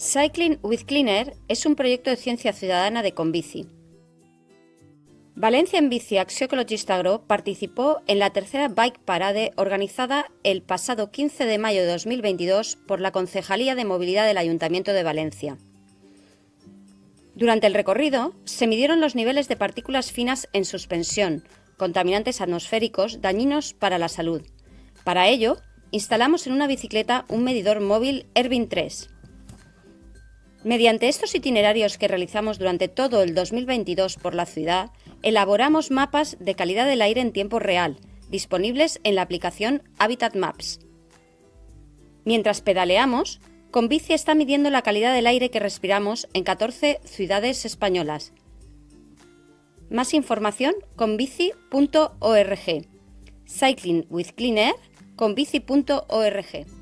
Cycling with Cleaner es un proyecto de ciencia ciudadana de Conbici. Valencia en Bici Axiocologista Agro participó en la tercera Bike Parade organizada el pasado 15 de mayo de 2022 por la Concejalía de Movilidad del Ayuntamiento de Valencia. Durante el recorrido se midieron los niveles de partículas finas en suspensión, contaminantes atmosféricos dañinos para la salud. Para ello, instalamos en una bicicleta un medidor móvil Ervin 3 Mediante estos itinerarios que realizamos durante todo el 2022 por la ciudad, elaboramos mapas de calidad del aire en tiempo real, disponibles en la aplicación Habitat Maps. Mientras pedaleamos, Convici está midiendo la calidad del aire que respiramos en 14 ciudades españolas. Más información con bici.org. Cycling with Clean Air con bici.org.